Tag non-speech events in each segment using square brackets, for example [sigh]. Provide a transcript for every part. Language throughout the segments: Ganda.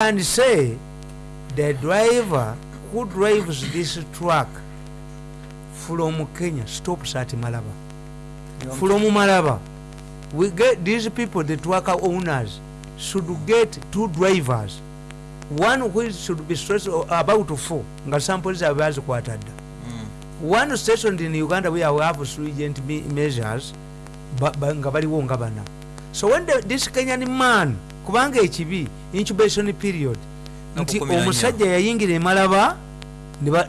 and say the driver who drives this truck from kenya stops at malaba. From malaba. We get these people the truck owners should get two drivers. One which should be stressed about four. Nga sample zaabwe bazikwata dda one stationed in uganda where we have stringent me- measures nga baliwo nga bana. So when the, this kenyan man kubanga ekibi incubation period. Nti omusajja yayingira emalaba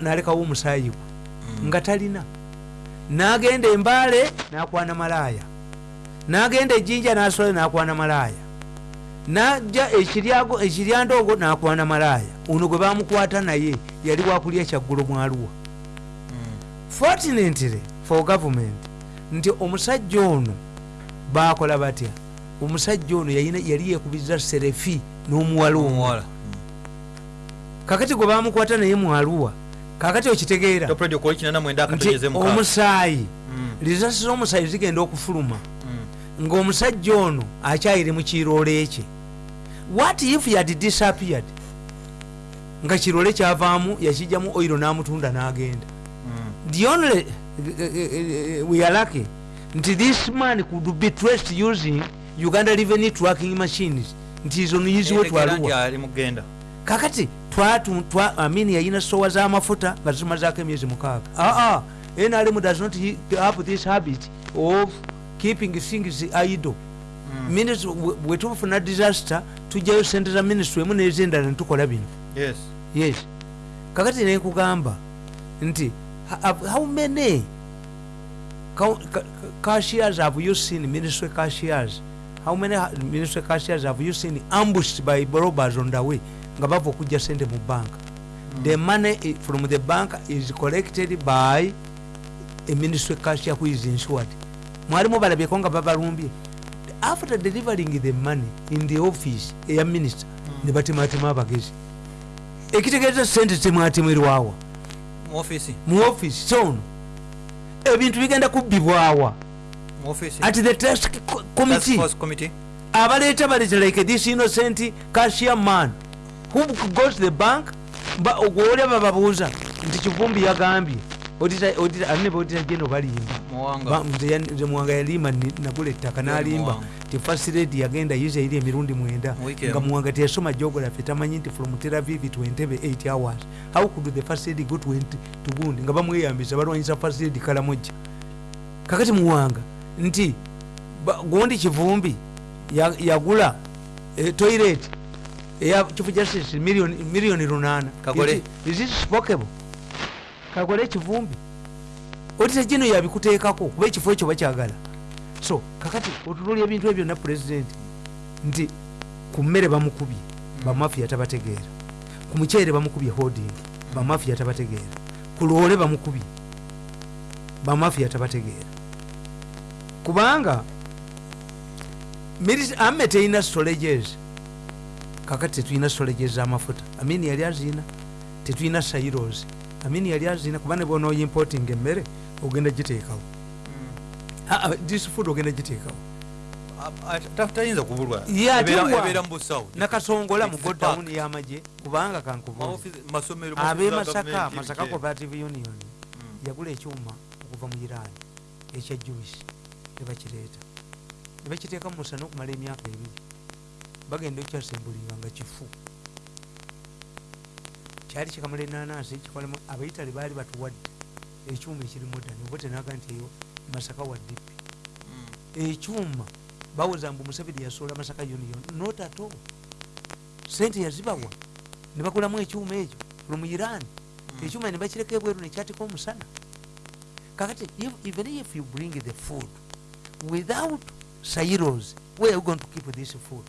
nalekawo omusaayi gwe. Nga talina. Nagenda embaale nakwana malaaya. Nagenda ejjinja nasola nakwana malaaya. Najja ekiryandoogo nakwana malaaya. Ono gwe bamukwata naye yali wakulya kyaggulo mwaluwa fortunately for government nti omusajja ono bakola batya omusajja ono yali yekubiza serefi n'omuwala omu omuwala kakati gwe bamukwata naye mwaluwa kakati okitegeera nti omusaayi Mm, lizasi z'omusaayi zigenda okufuluma. Mm. ng'omusajja ono akyayire mu kiroole kye. What if yad disappeared? Nga kiroole kyavaamu yakijjamu oiro n'amutunda n'agenda. Mm. the only uh, uh, we are lucky nti this man could be traced using uganda revenue tracking machines. Nti izo niyiziwe twaluwa. kakati twatu twa amini yayina sowa z'amafuta nga zimazaako emyezi mukaaga. Aa nrm does not have this habit of keeping things idle. Minis- bwe- bwe tufuna disaster tujjayo sente za ministry emu nezendala netukola bino. Yes. Yes. Kakati nekugamba nti how many ca- ca- cashiers have you seen ministry cashiers how many ministry cashiers have you seen ambushed by robbers on the way? Nga bava okujja sente mu bank. The money from the bank is collected by a ministry cashier who is insured mwalimu balabyeko nga babalumbye after delivering the money in the office eya minister ne batematema abagezi. Ekitegeeza sente temwatemerwawa mu office. Sono ebintu bigenda kubbibwawa at the Task committee. Committee. Abaleeta baleta like this innocent cashier man. Who goes to the bank? Ba- gwolaba babuuza. Nti kivumbi yagambye. Anebodita jeno balimba muwanga. Ba- nze muwanga yalimba nagula ettaka nalimba. ti first lady yagenda yiza eri emirundi mwenda. Nga muwanga teyasoma geography tamanyi nti from tel aviv to entebe 8 hours. How could the first lady go to gundi nga bamweyambisa balwanyisa first lady kalamojja. Kakati muwanga nti gundi kivumbi ya- yagula eh, toilet eya chief justice million million lunana. Kagole. Ekivumbi otita gino yabikuteekako kuba ekifo ekyo bakyagala. So kakati otunulya ebintu ebyo byonna pulezidenti nti ku mmere bamukubye bamafiya tabategeera. Ku muceere bamukubye holding bamafiya tabategeera. Ku loole bamukubye bamafiya tabategeera kubanga amme terina storages kakati tetulina storages z'amafuta. Amini yali azina tetulina sairos amini yali azina kuba ne bona importing emmere ogenda giteekawo. Ah, ah, this food ogenda giteekawo. Tayinza kubulwa. Nakasongola mu godown y'amagye kubanga Ma kankubuuza office- masomero ab'e ma office za masaka masaka cooperative union Mm. yagula ekyuma okuva mu irani ekya juice nebakireeta nebakiteeka mu musana okumala emyaka ebiri bagenda okukyasembulinga nga kifu. Kyali kikamala enanasi kikolemu abaitale baali batuwadde. Ekyuma ekirimu ddani oba tenaga nti eyo masaka wa dipi Mm. ekyuma bawoza mbu museveni yasoola masaka union not at all. Sente yazibawa. Ne bagulamu ekyuma ekyo from iran. Ekyuma ne bakireka ebweru nekyatika omusana. Kakati even if you bring the food without silos where are you going to keep this food?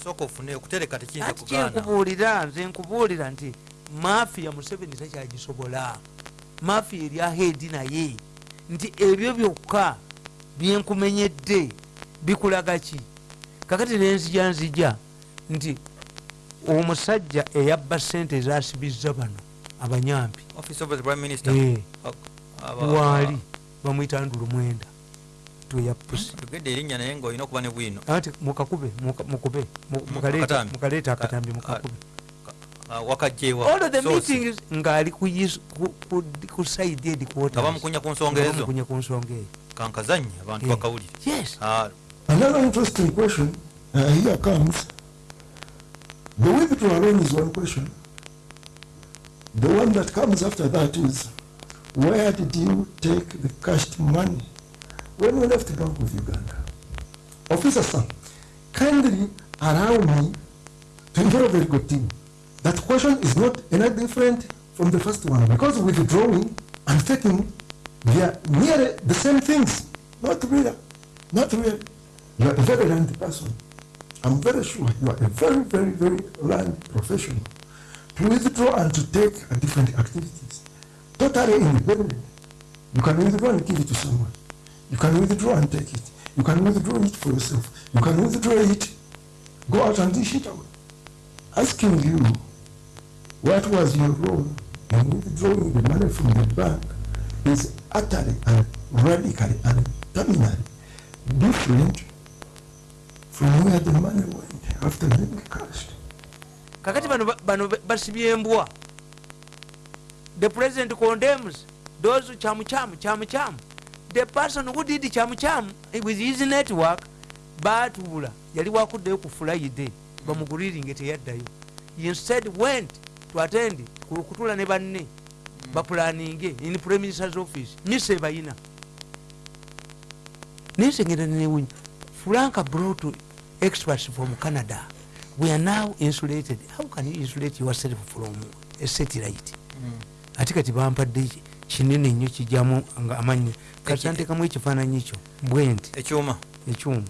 Asooka ofune okutereka tekiyinza kugaana. kyenkubuulira nze nkubuulira nti mafiya museveni takyagisobola mafiya eri ahedi naye. Nti ebyo byokka byenkumenyedde bikulaga ki? Kakati nenzija nzija nti omusajja eyabba sente ezasibizza bano abanyampi. Office of the prime minister. Eh, Aba- waali bamwita ndulu mwenda. Tuya pusi. Tugedde erinnya naye ngaolina okuba ne bwino. Ati mukakube muka- mukube mu- mukaleeta Akatambi. mukakube. wakajjeewa all of the Source. meetings ngaali ku yis- ku- ku- nsonga ezo? bamukunya ku nsonga eyo. Kankazanye abantu bakawulire. Yes. Another interesting question, uh, here comes. The withdrawal loan is one question. The one that comes after that is, where did you take the cashed money when you left the Bank of Uganda? Officer sir, kindly allow me to involve a very good team. That question is not any different from the first one because withdrawing and taking, they are nearly the same things. Not really, not really. You are a very learned person. I'm very sure you are a very, very, very learned professional. To withdraw and to take are different activities. Totally independent. You can withdraw and give it to someone. You can withdraw and take it. You can withdraw it for yourself. You can withdraw it, go out and dish it out. Asking you, what was your role in withdrawing the money from the bank is utterly and radically and terminally different from where the money went after being cashed. kakati bano ba- bano ba- basibye embwa the president condemns those kyamukyaamu kyamukyaamu the person who did kyamukyaamu with his network batuula yali wakuddeyo ku fulaide bamuguliringe teyaddayo. Instead went to attend ku- kutuula ne banne bapulaninge in prime minister's office. Misa ebayina. Nensengera newunya franka brought experts from canada we are now insulated. How can you insulate yourself from a satellite ate kati bampadde ki- kinene nnyo kijamu nga amanyi kati nantekamu ekifaananyi kyo bwenti. Ekyuma. Ekyuma.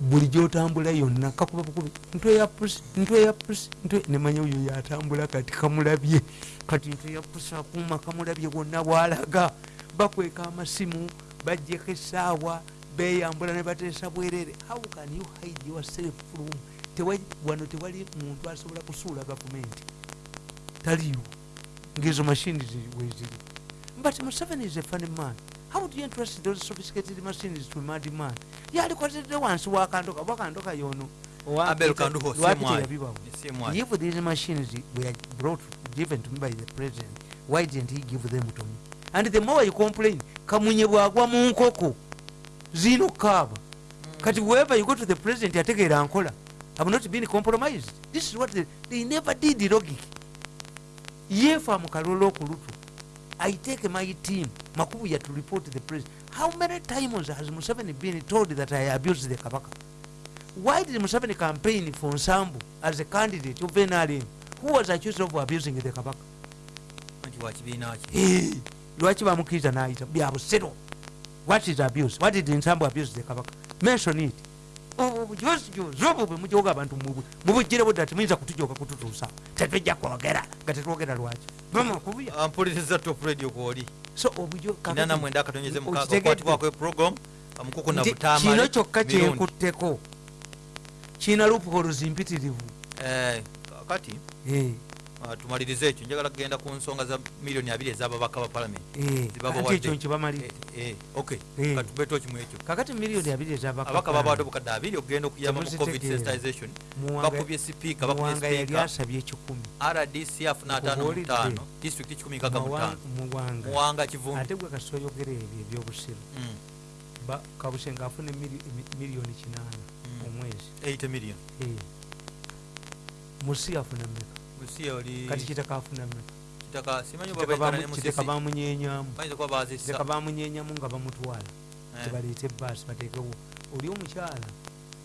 Buli gyotambula yonna kakuba bukubi ntwe ya pusi ntwe ya pusi nemanya oyo yatambula kati kamulabye. Kati ntwe ya pusi akuuma kamulabye bwonna bwalaga. Bakweka amasimu bajjeko essaawa beyambula ne bateesa bwerere. How can you hide yourself from? Wano tewali muntu asobola kusuula gavumenti. Taliwo ngezo machines weziri but museveni is a funny man how do you entrust those sophisticated machines to a mad man yalikozedde wansi wakandoka wakandoka yono. If these machines were brought given to me by the president why didn't he give them to me? And the more you complain kamunye bwagwa mu nkoko zino kaaba kati wherever you go to the president yategeera nkola. Have not been compromised. This is what they, they never did logic yefa mukalolo okulutu. I take my team. Makubuya to report the president how many times has museveni been told that i abused the kabaka? Why did museveni campaign for nsambu as a candidate of nrm who was accused of abusing the kabaka? Lwaki bamukiriza nayita? Byabusiro what is abuse? What did nsambu abuse the kabaka? Mention it bujozijozi obwo bwe mujoga abantu mubwe mubugire budda timuyinza kutujoka kututuusa tetujja kwogera nga tetwogera lwaki Ah, mpuliriza top radio kwoli so obujo kakati- inana mwenda akatonyeze mukaaga Okitegedde? okwatibwako eprogram amukuku na Nti butaamale kino kyokka kyenkutteko kiina loopholes mpitirivu Eh, kati Eh, ah, tumalirize ekyo. Njagala kugenda ku nsonga za miliyoni abiri ez'ababaka ba palamenti eh, ekyo nkibamalire Eh, eh, ok Eh. katubeeto kimu ekyo. Kakati miliyoni abiri abaka babawadde obukadde abiri okugenda okuyamba mu covid sensitization. Bakubye sipiika bakubye muwanga yali sipiika asabye ekikumi. Rdc afuna ataano mu Okubuulidde. ttaano. Disitulikiti kikumi nkaga mu ttaano. Muwanga. Kivundu. Ate gwe kasoyogera ebyo ebyobusiru. Mm, Ba- kabusenga afuna emili- emi- miliyoni kinaana Mm. omwezi. 80 million. Eh. musi afuna mmeka busiya oli kati kitaka afuna kitaka bamunyenyamu bamunyenyamu nga bamutwala Eh, tebaleeta ebaasi bateekewo oli omukyala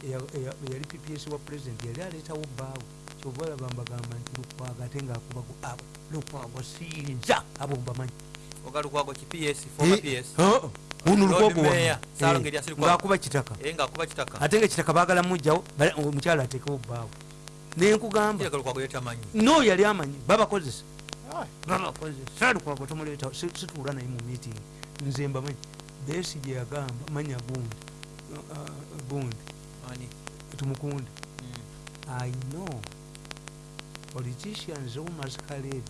eya- eya- eyali pps wa president yali aleetawo bbaawe kyova olaba mbagamba nti lukwago ate ngaakubago abo lukwago siyinza abo mbamanyi ogalukwago ki ps ps ono Lord lukwago Lukwago. ngaakuba kitaka. Ate nga kitaka baagala mujjawo omukyala ateekewo bbaawe nenkugamba. No yali amanyi. Babakozesa babakozesa salukwago tomuleeta si- situula naye mu meeting. Nze mbamanyi besi gye yagamba manya gundi uh, uh, gundi tumukunde Mm. i know. Politicians who masquerade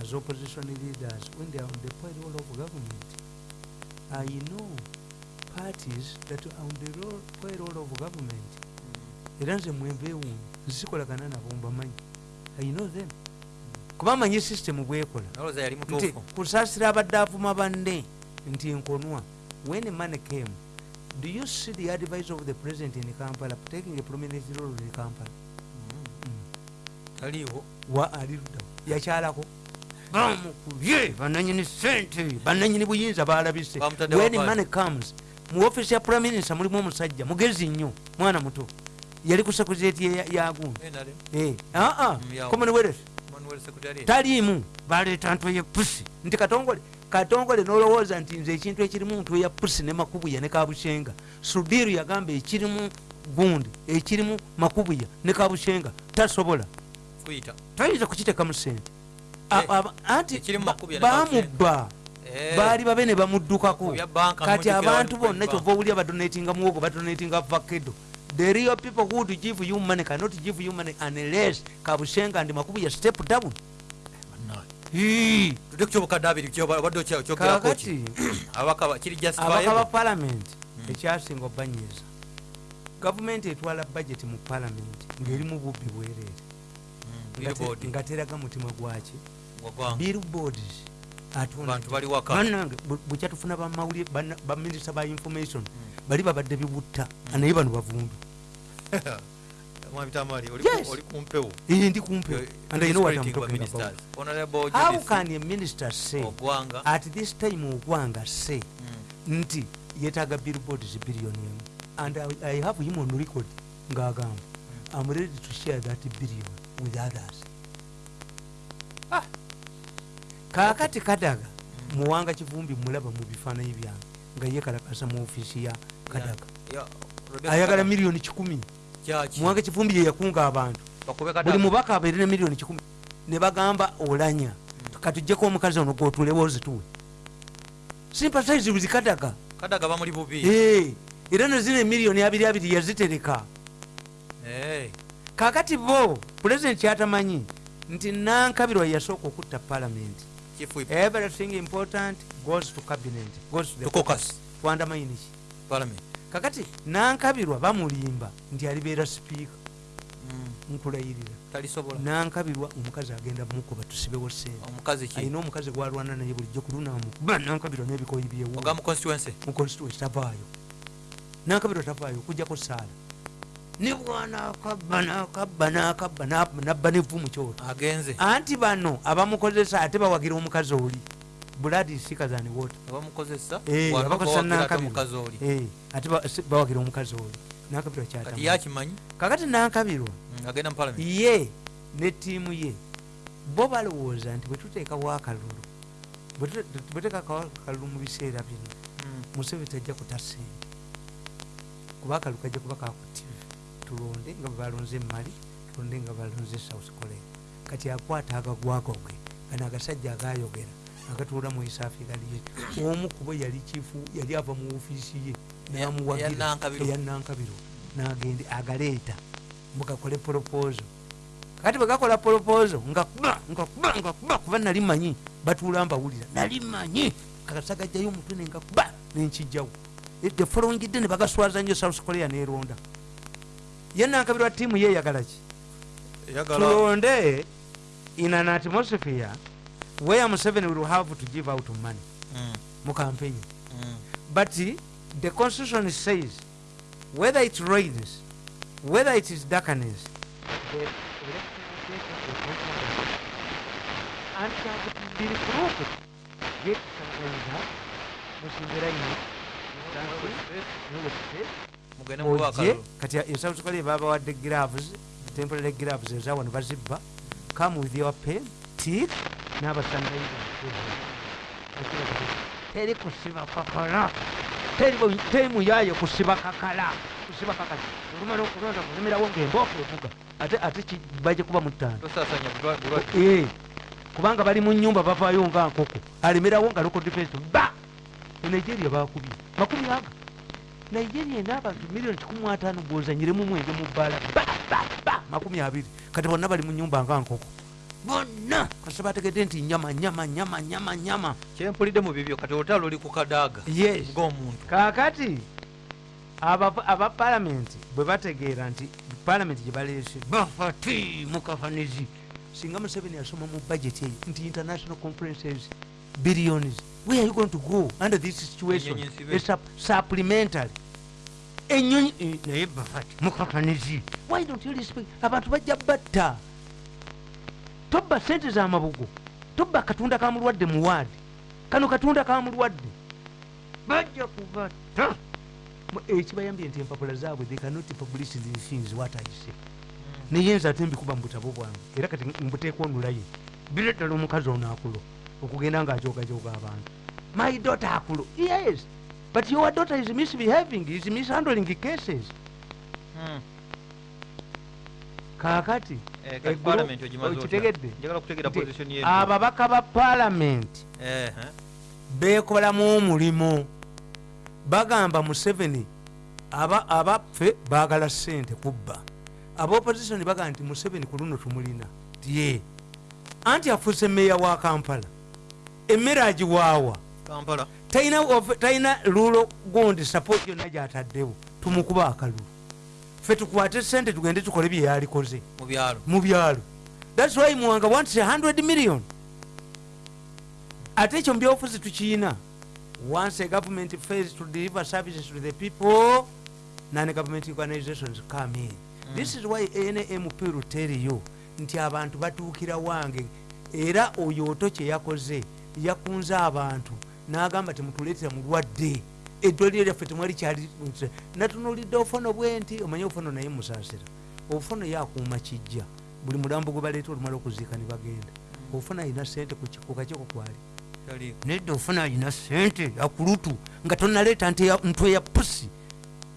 as opposition leaders when they are on the payroll of government. I know parties that are on the roll, payroll of government era nze mwembeewuunyi nzikolagana nabo mbamanyi i know them. Kuba manyi system bwekola. Nti kusaasira abadde avuma banne nti nkonwa. When money came do you see the advice of the president in kampala taking a prominent role in kampala? Taliiwo. Wa ali luddawo yakyalako. Bamukubye bananyini sente bananyini buyinza balabise when money comes mu ofisi ya prime minister mulimu omusajja mugezi nnyo mwana muto yali ku sekurieti yagundi yawo. commonwealth taliimu baleeta ntwe ye pusi nti katongole katongole nolowooza nti nze ekintu ekirimu ntwe ya pusi ne makubuya ne kabushenga sudiru yagamba ekirimu gundi ekirimu makubuya ne kabushenga tasobola. Kuyita tayinza kukiteekamu sente Eh, anti bamubba. Eh, baali babe ne bamuddukako. Kati abantu bonna kyova owulya badonatinga muwogo badonatinga vakedo the real people who would give you money cannot give you money unless kabushenga ndi makubuya step down kakati abaka ba- palamenti ekyasinga obanyiza gavumenti etwala budget mu palamenti ng'erimu bubbi bwereere Mm, nga teraga mutima gwaki billboards bannange bu- bukyatufuna bamawulire baminisita ba information bali babadde bibutta naye bano bavumbi. [laughs] Oli kumpewo Eh, ndi and I know what I'm talking about. How can a minister say at this time ogwanga say Mm. nti yetaaga billboards billion emu? And I, i have him on record ngaagamba i'm ready to share that billion with others. Ah. Kaakati kadaga muwanga kivumbi mulaba mu bifaananyi byange nga yekalakasa mu ofiisi ya kadaga. Ayagala miliyoni kikumi muwanga kivumbi yeyakunga abantu. Buli mubaka abeere ne miliyoni kikumi ne bagamba olanya. Katujjeko omukazi ono gwotulewo ozituwe sympathize with kadaga. Kadaga bamuli bubi. Era nezino emiliyoni abiri abiri yazitereka. Kakati bo pulezidenti kyatamanyi nti nankabirwa yasooka okutta palamenti chief whip everything important goes to cabinet goes to the caucus. twandamayiniki parliament. Kakati nankabirwa bamulimba nti alibeera sipiika Mm, nkulayirira. Nankabirwa omukazi agenda mukuba tusibewo sente. Omukazi ki? Gwalwana naye bulijjo kulunamukuba nankabirwa n'ebikoyi constituency mu constituency tavaayo. Nankabirwa tavaayo okujjako saala ne bwanakabba nakabba nakabba na- nabba nevu mu kyoto. Agenze. Anti bano abamukozesa ate bawagira omukazi oli. Buladi sikazani wota abamukozesa? Eh, wano abakozesa bawagira ate Eh, bawagira omukazi oli. Nankabirwa kati kyatamu yakimanyi? Kakati nankabirwa. Mm, ye ne ttiimu ye. Bo balowooza nti bwetuteekawo akalulu bwetuteekawo akalulu mu biseera bino Mm, museveni tajja kuta sente kuba akalu kajja kuba kakutive tulonde nga bwebalonze emali tulonde nga balonze south korea. Kati akwata agagwago ge gano agasajja agayogera agatuula mu east africa liye omu kubo yali kifu yali ava mu ofiisi ye Eya- namuwagira eya Nankabirwa. eyannankabiro nagende agaleeta mugakole poropozo kati bwegakola poropozo nga kuba nali manyi batuula mbawulira nali manyi kakasagajjayo omutwe nenga kuba nenkijjawo the following day ne bagaswaza nnyo south korea neronda ye nankabirwa tiimu ye eyagala ki? Tulonde in an atmosphere where museveni will have to give out money Mm, mu campaign. Mm. but the constitution says whether it rains whether it is darkness the electoral yet kaganza musinzira ino mugende muba ojje akalulu kati esouth korea babawadde gloves temporary gloves ezawano bazibba come with your pen tik n'abasandayiza teri kusiba kakala. Teri yayo kusiba kakala. Kusiba kakala. Olumala okulonda kulemerawo ngaembooka evuga ate ate kibaje kuba mutaano Eh, kubanga bali mu nyumba bavaayo nga nkoko. Alemerawo nga local defense ba! E nigeria bakubye makumi aga nigeria ena abantu miliyoni kikumi ataano bwozanyiremu mwenge mu bbaala. Ba ba ba makumi abiri. Kati bonna bali mu nyumba nga nkoko. Bonna! Kasita bategedde nti nyama nyama nyama nyama nyama. Kyempulidde mu bibyo kati olutalo luli ku kadaaga yes. ng'omuntu. Kakati aba palamenti bwe bategeera nti palamenti gye baleese bafati mukafanizi singa museveni yasoma mu budget eyo nti international conferences billions. Where are you going to go under this situation? Supplementary enyonyi eh, naye bafati mukafanizi why don't you respect? Abantu bajja batta. Tobba sente z'amabugo tobba katunda ka mulwadde mu waadi kano katunda ka mulwadde. Bajja kubatta. Ekibayambye nti empapula zaabwe they cannot publish these things what i say. Neyenza ate mbikuba mu butabo bwange. Era kati mbuteeka onulaye. Bire ddala omukazi ono akulo okugenda ng'ajogajoga abantu. My daughter akulo. Yes but your daughter is misbehaving is mishandling cases. Hmm. kaakati Eh, okitegedde. Ye. ababaka ba palamenti Eh, beekolamu omulimu. Bagamba museveni aba abaffe baagala ssente kubba. Abaopposition bagamba nti museveni ku luno tumulina. Tye anti afuuse meeya wa kampala. Emmere agiwaawa. Kampala talina lulo gundi support yonna gyataddewo. Tumukuba akalulu. Ffe tukwate sente tugende tukole bye yalikoze mu byalo. Thats why muwanga wants 100 million. Ate ekyo mubyobufuzi tukiyina once a government fails to deliver services to the people non government organizations come in. Mm. this is why nmp will tell you nti abantu batuukira wange. Era oyo oto kye yakoze yakunze abantu n'agamba temutuleetera mulwadde eddwaliro lyaffe temwali kyali natunulidde obufono bwe nti omanye obufono naye musaasira. Obufono yakuuma kijja. Buli mulambo gwe baleeta olumala okuziika ne bagenda. Obufono alina sente ku kakiiko kwali. Nedda ofuna alina sente akulutu nga tonaleeta nte ya- ntwe ya pusi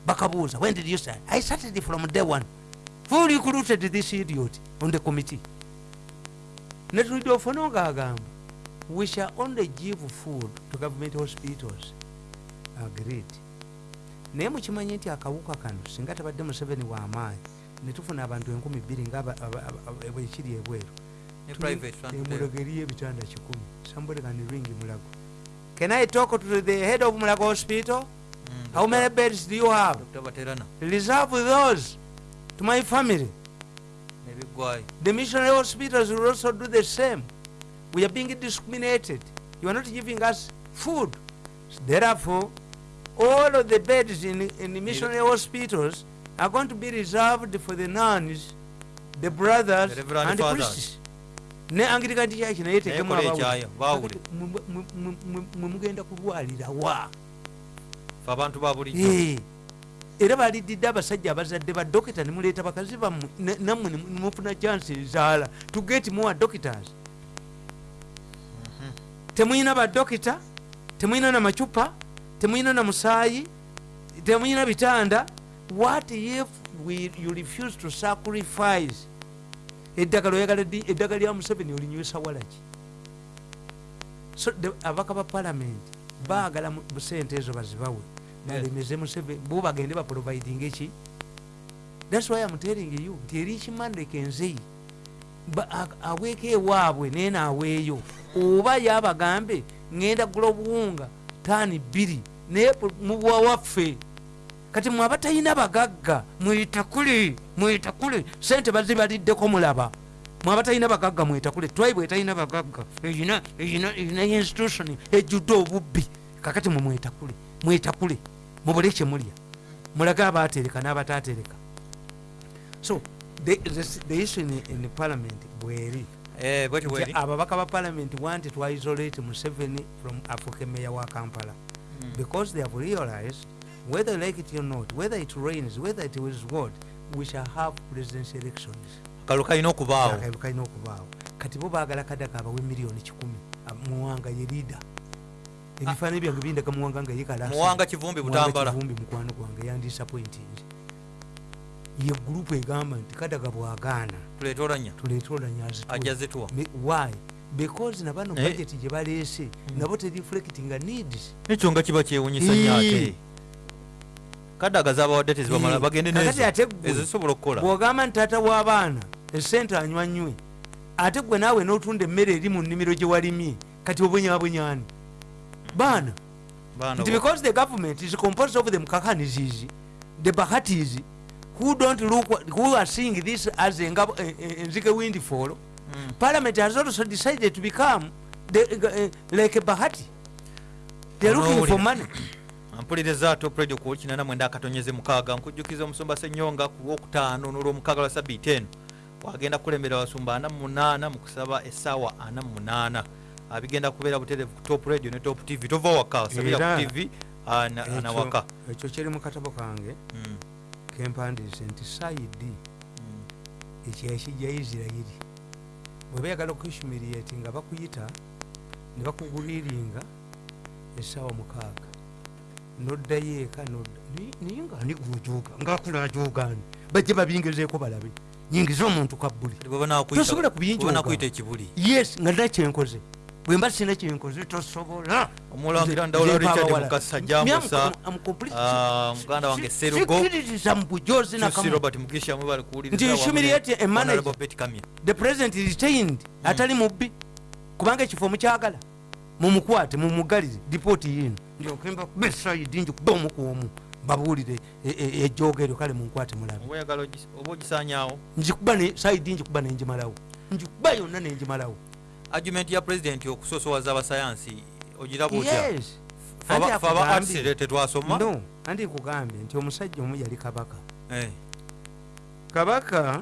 bakabuuza when did you start? I started from day one. Who recruited this idiot on the committee? Netulidde ofuna ngaagamba we shall only give food to government hospitals. Agreed. Naye mukimanyi nti akawuka kano singa tabadde museveni w'amaanyi netufuna abantu enkumi bbiri nga aba- aba- aba- bwekiri ebweru. Ne private front emulago eriyo ebitanda kikumi. Somebody can ring mulago. Can i talk to the head of mulago hospital? Mm, how many beds do you have? Reserve those to my family. The missionary hospitals will also do the same we are being discriminated. You are not giving us food. Therefore all of the beds in, in the missionary hospitals are going to be reserved for the nuns the brothers The Reverend and the Fathers. priests. Ne anglican church naye tekemu Naye kola abawuli. ekyayo, baawule. Kakati mwe- mwe- mwe- mwe- mwe mugenda kulwalira wa? Fe abantu ba bulijjo. Eh, era baliddidde abasajja abazadde ba dokita nemuleeta bakazi bammwe nammwe ne- nemufuna chansi ezaala to get more doctors temuyina badokita temuyina na macupa temuyina na musaayi temuyina bitanda. What if we, you refuse to sacrifice? Eddagala oyagala eddagala lya museveni olinywesa walaki? So the- abaka ba palamenti baagala mu- sente ezo bazibawe. Balemeze museveni bo bagende baproviding eki? Thats why am telling you nti eri kimandeke nzeyi ba- a- aweeko ewaabwe naye naaweeyo oba yabagambe ŋŋenda gula obuwunga taani bbiri naye pu- mubuwa waffe. Kati mwe abatalina bagagga mwetakule mwetakule sente bazibaliddeko mulaba. Mwe abatalina bagagga mwetakule tribe etalina bagagga. Eyina institution ejjudde obubbi. Kakati mwe mwetakule mwetakule mubule kyemulya mulage abatereka n'abatatereka so the, issue in, parliament bweri. Eh, bweri? ababaka ba parliament wanti twaisolate museveni from africa meya wa kampala. Because they have realized whether like it or not whether it rains whether it is what we shall have presidential elections. Kalulu kalina okubaawo kalina okubaawo kati bo baagala kadaga abawe miliyoni kikumi. Muwanga ye leader. Ebifaananyi byange bindaga muwanga nga yekalasa muwanga kivumbi butambala. vumbi mukwano gwange yandisappointing ye gurupu egamba nti kadaga bwagaana. Tuleete olanya tuleete olanya ajja zituwa why? Because nabano Naye- budget gye baleese nabo tereflectinga needs ekyo nga kiba kyewunyisa nnyo Ee. ate. Kadaga zabawadde tezibamala Ee. bagende Kakati nezo ate ggwe, ezo zisobola okukola. bw'ogamba nti taata w'abaana esente anywa nywe ate gwe naawe n'otunda emmere eri mu nnimiro gye walimye kati obonyabonyani baana. Nti because the government is composed of the mkakanizizi the bahatis who don't look who are seeing this as engabo eh, eh, enzige windfall? Mm. parliament has also decided to become the, uh, like a bahati. They're looking for money. Mpuliriza top radio ku kinana mwenda akatonyeze mukaaga nkujjukiza omusumba senyonga ku lwokutaano n'olwomukaaga lwa sabiiti eno wagenda kukulembera abasumba ana munaana mu kusaba essaawa ana munaana. Abigenda kubeera butereevu ku top radio ne top tv tova waka sabira Era, ku tv ah, na- na Ekyo- waka ekyo kiri mu katabo kange. Mm, kempandiise nti saidi mm. ekyekijja isirairi bwe bayagala okuhumiriati nga bakuyita ne bakuguliriinga essaawa mukaaga. Noddayo eka nodda naye nga ani gwojuuga? Ngaakulajuugani bajje babingezeeko balabe. Nyingiza omuntu kabbuli. Tosobola bwe kubinjooga. banaakuyita ekibuli. Yes nga nakyenkoze bwe mba sina kyenkoze tosobola. Omulangira ndawula richard mukasa jambusa ah, muganda wange Si- serugo. sikkiririza mu bujozi robert mukisha mwe bali kuwuliriza Nti humiliate a manager. The president retained. Atali mubbi. Kubanga ekifo mukyagala. Mumukwate mumugalire dipooti yino ndyokemba besaidi njikuba omukuomu babuulire e- e- ejoogeryo kale munkwate mulabe. Njikuba saidi njikuba nenjimalawo njikuba yonna nenjimalawo argument ya president okusosowaza abasayansi ogiraba otya Fe aba- arts tetwasoma no andi kugambye nti omusajja omu yali kabaka. Eh, kabaka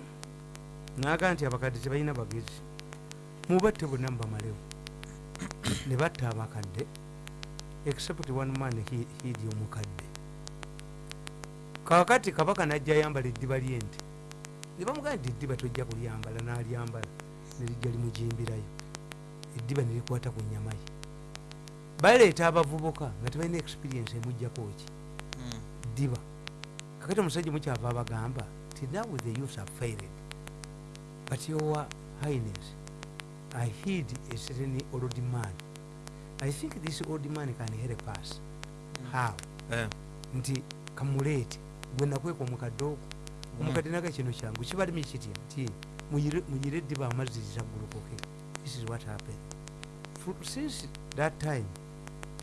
naga nti abakadde tebalina bagezi. Mubatte bonna mubamalewo [coughs] ne batta abakadde except one man hidi omukadde. Kakati kabaka najja ayambala eddiba lyente. Ne bamugamba nti eddiba tojja kulyambala n'alyambala nerijja limujimbirayo eddiba nerikwata ku nyama ye. Baleeta abavubuka nga tebalina experience emujjako ki? Mm, ddiba kakati omusajja mukyava abagamba ti now the youth have failed but your highness i hid a certain old man. I think this old man can help us. How? Eh, nti kamuleete gwe nakweka omukadde ogwo. Omukadde naga kino kyangu. Kibalimi kitya nti muyire eddiba amazzi zitagulukoke this is what happened. Fr- since that time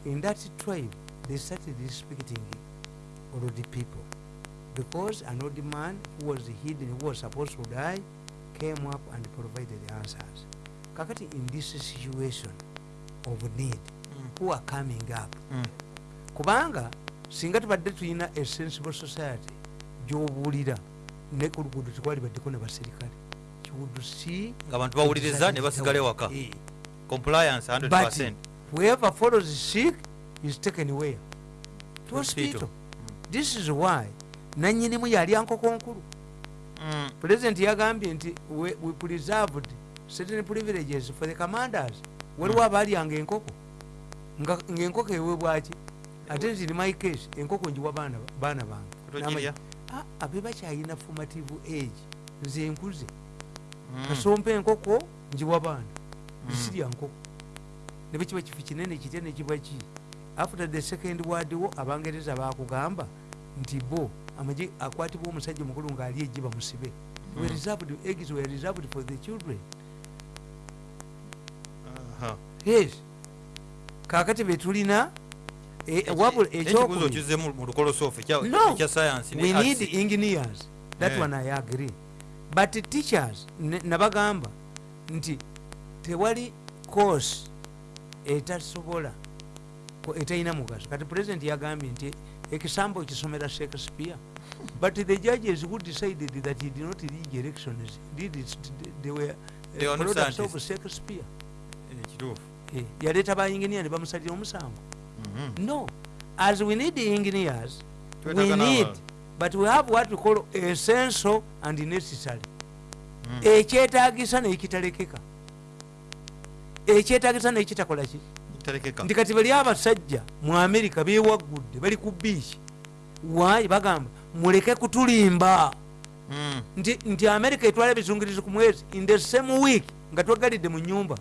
in that tribe they started respecting old people. Because an old man who was hidden who was supposed to die came up and provided answers. Kakati in this situation of need mm, who are coming up? Mm. kubanga singa tubadde tulina a sensible society gyobuulira ne ku luguudo tekwali baddeko ne baserikale nga abantu bawuliriza ne basigala ewaka compliance 100 whoever follows sick is taken where to Hospital. this is why. Nanyinimu yali ankoko nkulu Mm, president yagambye nti we, preserved certain privileges for the commanders. Waliwo abalyanga enkoko. Nga ngaenkoko eweebwaki ate nti my case enkoko njiwa baana bange. "Ah, abe bakyalina formative age. Nze nkuze. mm, kasompa enkoko njiwa baana Mm. zisirya nkoko. Ne bwekiba kifu kinene kitya nekiba ki after the second word wo abangereza bakugamba nti bo amagye akwatibwa omusajja omukulu ng'ali ejje bamusibe Mm. eggs were reserved for the children. Yes. Kakati betulina wabula ekyokubiri. kizemu mu lukolosoofu ekya No. ekya science we need engineers. That Eh. one i agree but teachers nabagamba nti tewali course etasobola etalina mugaso. Kati president yagambye nti ekisambo kisomera shakespeare. [laughs] But the judges who decided that he did not read elections did it, they were uh, products of shakespeare. Eh, Eh, yaleeta bainginia ne bamusalira omusango. Mhm. no. As we need engineers we need. But we have what we call essential and necessary. Mm. ekyetagisa nekitalekeka ekyetagisa nekitakola ki? Talekeka. nti kati bali abasajja mu amerika bewaggudde bali ku biiki waayi bagamba muleke kutulimba. Mm. nti, nti amerika etwala ebizungirizi ku mwezi in the same week nga twagalidde mu nyumba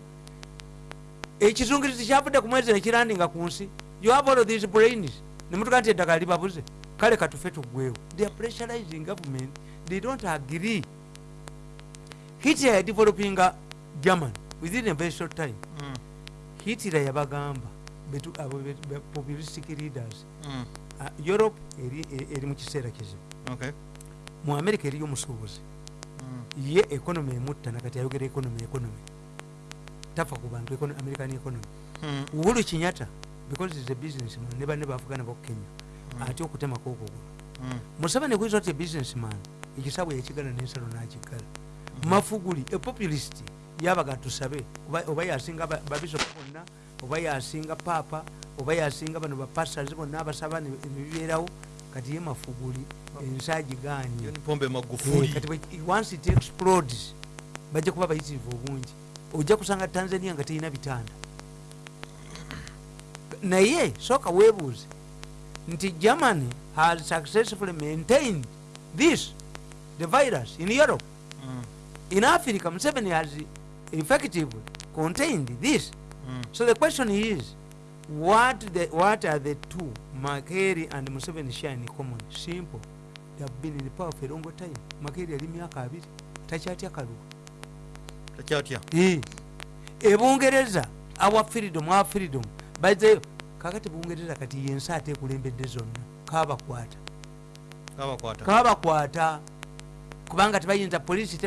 ekizungirizi kyavudde ku mwezi nekirandinga ku nsi. You have all these brains nemutuga nti eddagala libabuze kale katufe tuggwewo they are pressurizing government. They don't agree. Hitler developing german within a very short time. Mm, hitler yabagamba abo populistic leaders. Mm, uh, europe eri, e- eri mu kiseera kizibu okay. mu america eriyo omusuubuzi. Mm, ye economy emutta nakati ayogera economy economy. Tafa ku bantu american economy. Mm, uhuru kinyata because is a businessman ne banne bavugana bok kenya. Mm. atya okutemako okugulu mm, museveni kuyinza oti businessman ekisabwe yakigala nensalo nakigala mafuguli epopulist yabaga tusabe oba- oba yasinga ba- babisopu bonna oba yasinga paapa oba yasinga bano bapastors bonna abasaba ne- nebibeerawo kati ye mafuguli ensi agiganye John pombe Eh, magufuli. Kati bwe- once it explodes bajja kuba bayitirivu obungi ojja kusanga tanzania nga terina bitanda naye sooka weebuuze nti germany has successfully maintained this the virus in europe. Mm, in africa museveni has effectively contained this. Mm, so the question is what, the, what are the two makeri and museveni share in common? Simple. They have been in power for a long time. Makeri yali myaka abiri. Takyatya takyatya. Eh, ebungereza our freedom our freedom bazeyo kakati bungereza kati yensi ate ekulembedde zonna kabakwata kabakwata kubanga tebayinza polisi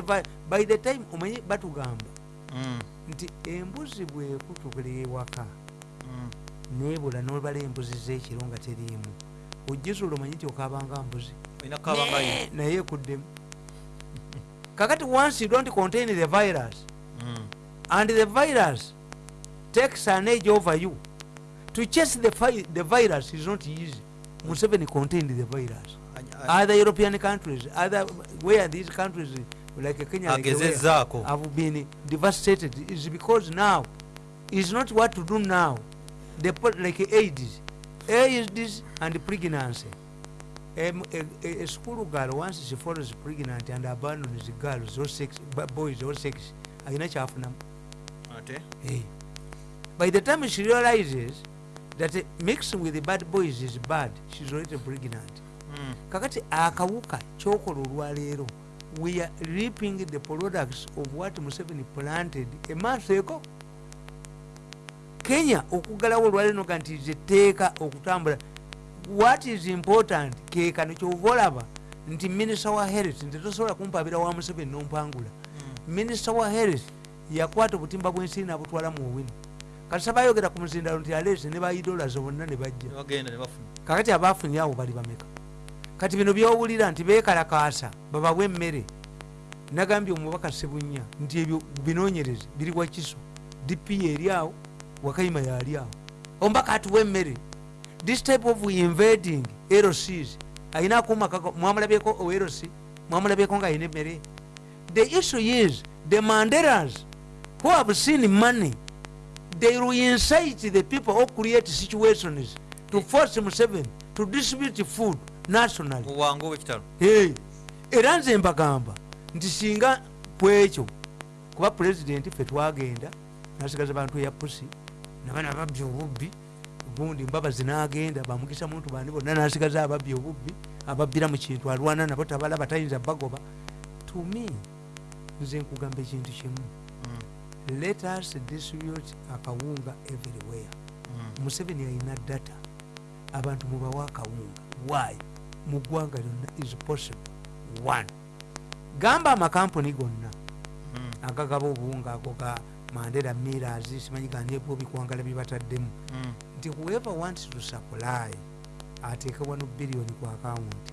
by the time omanyi batugamba Mm, nti embuzi bwekutukula ewaka mm, nebula nobala embuzi zekiro nga teriimu. Ojjizula omanyi nti okabanga mbuzi. Naye ekuddemu kakati once you don't contain the virus Mm, and the virus takes an age over you to chase the, fi- the virus is not easy. Museveni contained the virus. Other european countries other where these countries like kenya like where, agezezzaako have been devastated is because now is not what to do now. The like aids. Aids and pregnancy. A, a, a school girl once she follows pregnant and abandons girls or sex boys or sex ayina kyafunamu ate? Hey. by the time she realizes that mixing with the bad boys is bad. She's already pregnant. Mm, kakati akawuka kyokola olwaleero we are reaping the products of what museveni planted. Emaaso eko? Kenya okugalawo olwaleero noga nti zeteeka okutambula. What is important? Kekano kyova olaba nti minisita wa health nti tosobola kumpabira wa museveni nompangula. Mm, minisita wa health yakwata obutimba bwensi nabutwala mu owino kati sabayogera ku muzindalo nti alese ne baidolazo bonna ne bajja. Kakati abafunye awo bali bameka? Kati bino byowulira nti bekalakaasa babawe emmere. Nagambye omubaka sebunya nti ebyo binonyereze biri wakiso dp eri awo wakayima yali awo. Omubaka atuwa emmere. This type of invading lcs ayina akuuma kako mwamulabyeko olc mwamulabyeko nga ayina emmere. The issue is the manderas who have seen money they will incite the people who create situations to force Museveni to distribute food nationally. muwangu owekitalo Hey, era nze mbagamba nti singa kwekyo kuba pulezidenti ffe twagenda nasigaza bantu eya pusi nabana ababbi obubbi gundi mbabazi nagenda bamukisa muntu bandi bonna nasigaza ababbi obubbi ababbira mu kintu alwana nabo tabalaba tayinza bagoba. To me nze nkugamba ekintu kimu. Mm, let us distribute akawunga everywhere. Mm, museveni alina data. Abantu mubawa akawunga. Why? Mu ggwanga lyonna is possible. One. Gamba amakampuni gonna. Mm, agagaba obuwunga ago ga mandera miras simanyi ganebwo bikwangala byebataddemu mm. nti whoever wants to supply ateeke wano biliyoni ku akawunti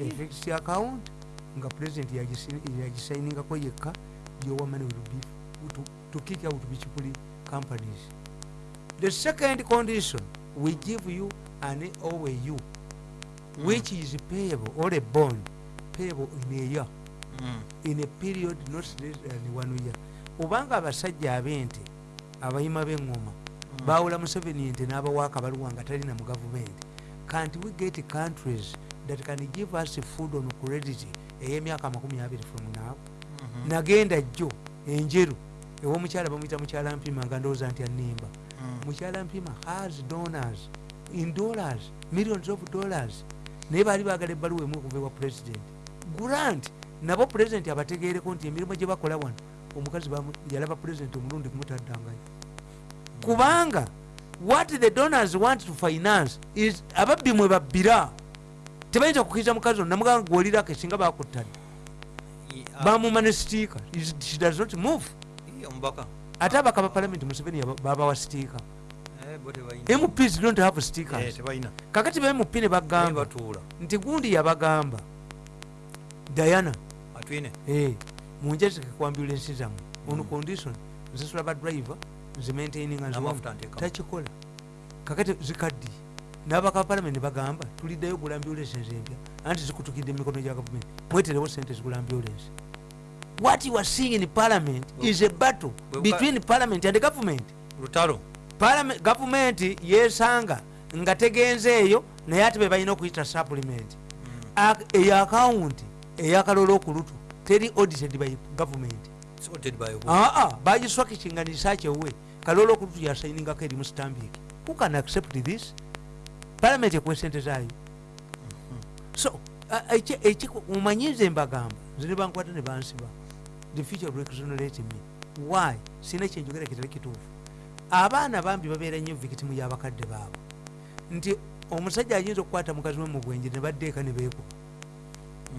efixed account nga yagisi- yagisainingako yekka yowa money will be to, to kick out bichipuli companies. The second condition we give you an oau which is payable or a bond payable in a year. Mm, in a period not less than one year. Obanga abasajja ab'ente abayima b'eŋŋoma mm. bawula museveni ente n'abawa akabaluwa nga talina mu gavumenti can't we get countries that can give us food on credit ey'emyaka 20 from now Mhm, nagenda jjo enjeru ew'omukyala bamuyita mukyala mpima nga ndowooza nti annimba mm. mukyala mpima has donors in dollars millions of dollars. Naye baali baagala ebbaluwa emu okuva ewa president. Grant! Nabo president abategeereko nti emirimu gye bakola wano omukazi yalaba pulezidenti omulundi kumutaddangayo kubanga what the donors want to finance is ababbi mwe babbira. Tebayinza kukkiriza mukazi ono namugamba gwolirako esinga bakuttadde I- a- bamuma ne sitiika Is- she does not move omubaka ate abaka ba palamenti museveni babawa sitiika. Eh, mps don't have Eh, stickers tebayina. Kakati ba mp ne bagamba nti gundi yabagamba diana eh, munjazike ku ambulensi zammwe. Ono condition nzisula badriver zimaintaininga nziwamu. N'amafuta nteekamu. Takikola. Kakati zikaddiye n'abaka palamenti ne bagamba tuliddayo ogula ambulensi empya anti zikutukidde emikono gya gavumenti. Mweterewo sente zigula ambulensi what you are seeing in parliament is a battle between parliament and government lutalo Parliament- gavumenti yesanga nga tegenzeeyo naye ate be balina okuyita supplement eyo akawunti eyakalola okulutu teri audited by who? aa bagiswakikinga nisakyewe kalola okulutu yasayiningako eri mu stambik who can accept this parliament ekuwa sente zaayo so eki- mumanyize mbagamba nze ne bankwata ne bansiba the future will exonerate me. Why? Sina kyenjogera kitali kituufu. Abaana bambi babeera nnyo victimu y'abakadde baabwe. Nti omusajja ayinza okukwata mukazi we mu bwenje ne baddeeka ne beekuba.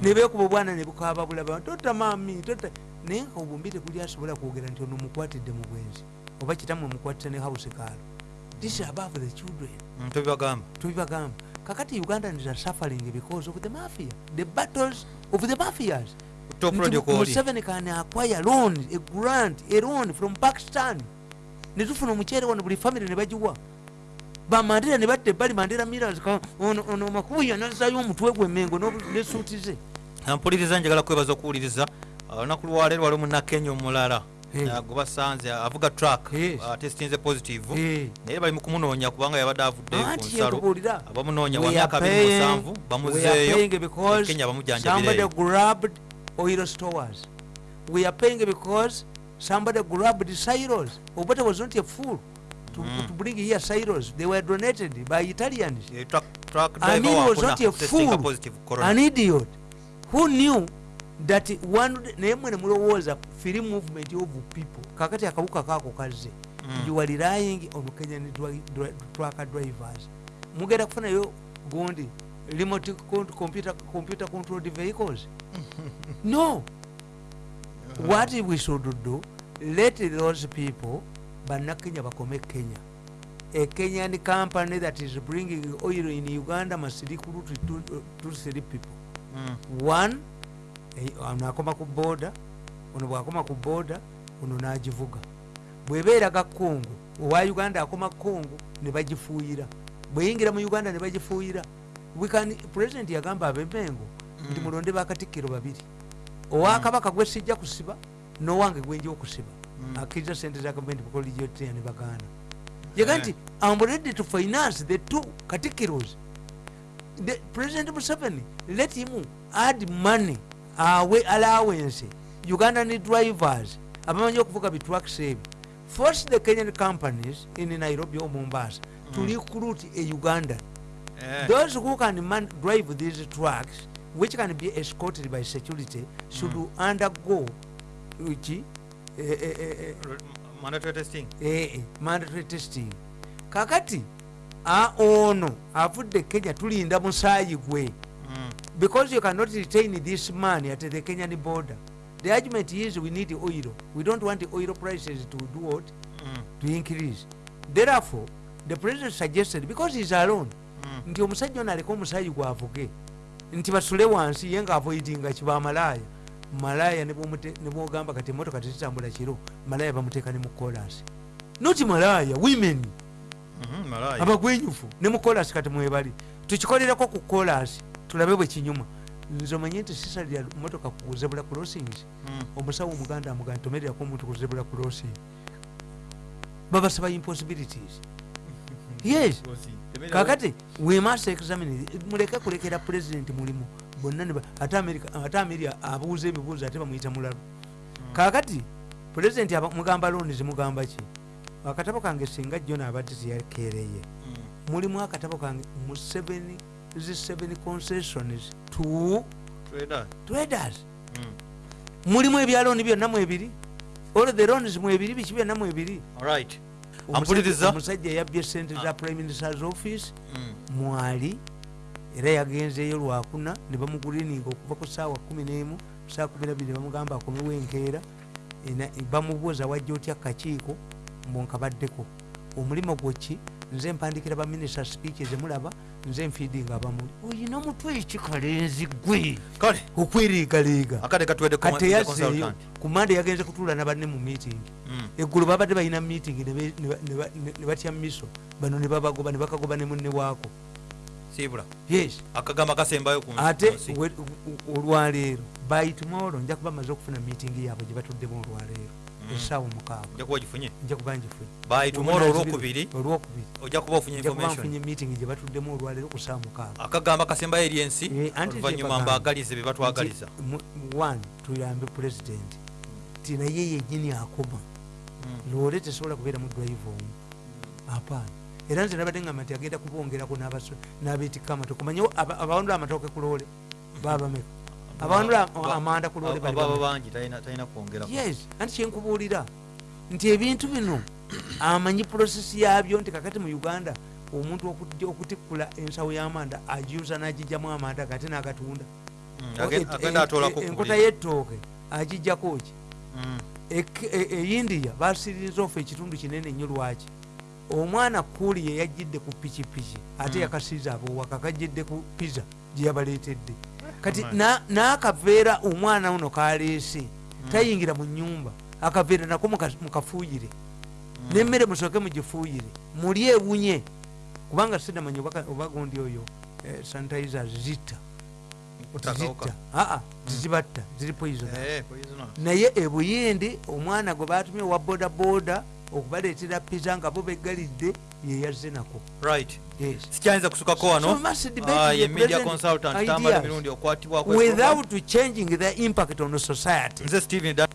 Ne beekuba obwana ne bukaaba bulaba tota maami tota. Naye nga obumbi tekuli asobola kwogera nti ono mukwatidde mu bwenzi oba kitamwe mukwatise ne house kaalo. This is above the children. Mm, tobibagamba tubibagamba. Kakati ugandans are suffering because of the mafia the battles of the mafias museveni can acquire loan a grant a loan from pakistan. Netufuna omuceere wano buli famire ne bagiwa bamandera ne batta ebbali mandera miras ono makubuya nazayo omutwe gwe mengo nesuuti ze. Mpuliriza njagala kwebaza okuwuliriza Uh, olunaku lwaleero waliwo munnakenya omulala. Uh, gwe basanze avuga track Yes. testinze positive. Eh. naye bali mu kumunoonya kubanga yabadde avudde ku nsalo abamunoonya wa myaka are 27 paying- we are bamuzeeyo kenya grabbed oil stores we are paying because somebody grabbed silos obata was not a fool to, mm. to bring here silos they were donated by italians. Yeah, truck truck Amin he was not a fool, a an idiot who knew that one naye was a free movement of people. Kakati akabuka kaako kazze Mm. you are relying on kenyan truck drivers. trucker drivers mugenda kufunayo gundi remote computer, computer controlled vehicles no. What we should do? Let those people bannakenya bakome kenya. A kenyan company that is bringing oil in uganda must recruit two, two three people. Mm. one eh, ono akoma ku boda ono bwakoma ku boda ono nagivuga. Bwebeeraga kongo owa uganda akoma kongo ne bagifuuyira. Bweyingira mu uganda ne bagifuuyira. We can- president yagamba abemengo nti Mm. mulonde bakatikkiro babiri owakabaka gwe sijja kusiba n'owange gwenja okusiba Mm. akkiriza sente za gavumenti bukolijotya ne bagaana Eh. nti am ready to finance the two katikkiros the president museveni let him add money awe allowance ugandan drivers abamanyi okuvuga bitrucks ebyo force the kenyan companies in nairobi or mombasa to Mm. recruit a ugandan Eh. those who can man, drive these trucks which can be escorted by security should Mm. undergo which eh, eh, eh, eh, mandatory testing eh, eh, mandatory testing kakati a ono avudde kenya tulinda musaayi gwe Mm. because you cannot retain this money at the kenyan border the argument is we need oil we don't want the oil prices to do what Mm. to increase therefore the president suggested because he's alone Mm. nti omusajja ono aleke omusaayi gwavuge nti basule wansi ye ngaavoidinga kibamalaaya malaaya ne bwomute- ne bwogamba kati emotoka tezitambula kiro malaaya bamuteeka ne mu kolasi noti malaaya women. Mhm, abagwenyufu ne mu kolasi kati mwebali. Tukikolereko ku kolasi tulabe bwe kinyuma. Nze omanye nti sisalira motoka ku zebula crossings Mm. omusawo omuganda amuganda tomererako omuntu ku zebula crossing. Babasaba impossibilities. [laughs] Yes kakati we must examine muleke kulekera president mulimu. Bonna ate America- abuuza ebibuuzo ate bamuyita mulalu. Kakati president aba- mugamba looni zimugamba ki? Akatabo kange singa jona abadde teyakereye Mm. mulimu akatabo kange mu 7 zi 7 concessions? To Trader. traders Mm. mulimu ebyalooni byonna mwebiri all the loans mwebiri biki byonna mwebiri Omusajja- yabbye sente za prime ministers office. Mwali. Era yagenzeeyo lwakuna ne bamugurininga okuva ku saawa 11 saa 12 ne bamugamba akomewo enkeera bamubuuza wajja otya kakiiko mbonkabaddeko omulimu gwoki nze mpandikira baminisita speech zemulaba nze nfiidinga abamuli oyina omutwe ekikalenzi gwe kale. Okweriigaliiga. Kati teyazeeyo consultant. kumande yagenze kutuula na banne mu meeting. Mm. eggulu babadde balina meeting ne batya miso. Bano ne babagoba ne bakagoba ne munne waako. Ku ate olwaleero. By tomorrow nja kuba maze okufuna meeting yaabwe gye batuddemu olwaleero Mm. esaawa mukaaga ojja kuba ogifunye nja kuba ngifunye by tomorrow olwokubiri olwokubiri ojja kuba ofunye nja kuba information. nfunye meeting gye batuddemu olwaleero ku saa mukaaga akagamba kasembayo eri ensi Eh, oluvannyuma mbaagalize bye batwagaliza. One tuyambe president. Ti naye yennyini akoma. Mm. loole tesobola kubeera mu drive omu. Apaana era nze nabadde ngamba nti agenda kubongerako n'abaso- n'abeetikama tokumanyi abawandula amatooke ku loole? Babameka abawandula Ba- amanda ku loole yes anti kyenkubuulira nti ebintu bino [clears throat] amanyi prosesi yabyo nti kakati mu uganda omuntu okutikkula ensawo y'amanda agiyuza n'agijjamu amanda kati n'agatunda. Agenda atoolako enkota y'ettooke agijjako ki? Mm. Ek- e- e basiririza ofu ekitundu kinene nnyo lwaki? Omwana kuuli ye yajjidde ku pikipiki ate Mm. yakasiiza abowaka kajjidde ku piza gye yabaleetedde kati Amen. na- n'akaveera omwana uno kaleese tayingira mu nyumba akaveera nako muka- mukafuuyire. Nemmere musooke mugifuuyire. Muli ewunye. Kubanga sinamanya oba- oba gundi oyo eh, zitta. Aa tizibatta ziri poison Eh, naye ebuyindi omwana gwe batumye owa bodaboda okubaleetera piza nga bo beggalidde yeyazze nako. Sikyayinza kusukako So wano we must debate Ah, the ye media present consultant ideas. tambala emirundi okwatibwako without changing the impact on society. Nze steven Da-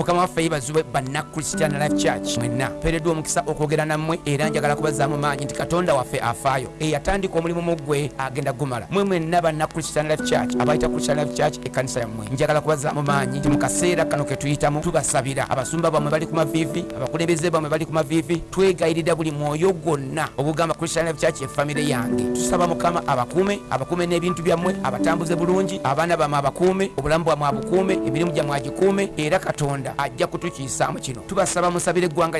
mukama waffe banna christian life church. Mwenna mpeereddwa omukisa okwogera nammwe era njagala kubazaamu maanyi nti katonda waffe afaayo. Eyatandika omulimu mu ggwe agenda gumala. Mwe mwenna banna christian life church abayita christian life church ekkanisa yammwe. Njagala kubazaamu maanyi nti mu kaseera kano ke tuyitamu tubasabira. Abasumba bammwe bali ku maviivi abakulembeze bammwe bali ku maviivi twegayirira buli mwoyo gwonna obugamba christian life church efamire yange. Tusaba mukama abakuume abakuume n'ebintu byammwe abatambuze bulungi abaana bammwe abakuume obulamu bwammwe abukuume emirimu gyammwe agikuume era katonda ajja kutukiisaamu kino. Tubasaba musabire eggwanga